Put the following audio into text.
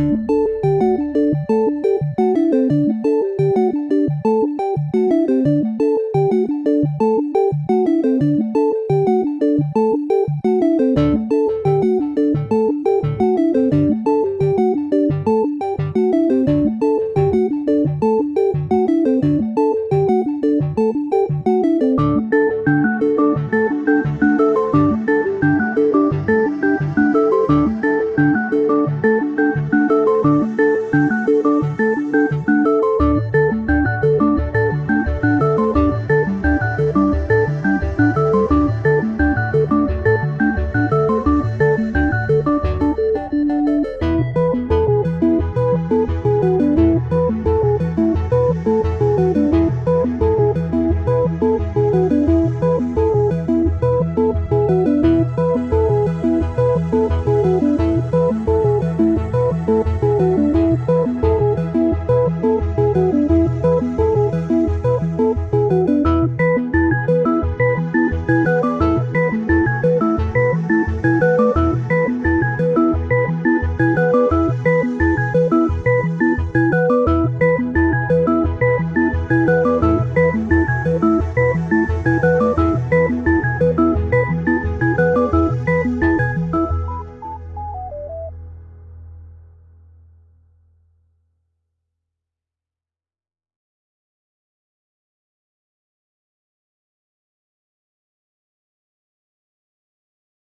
Música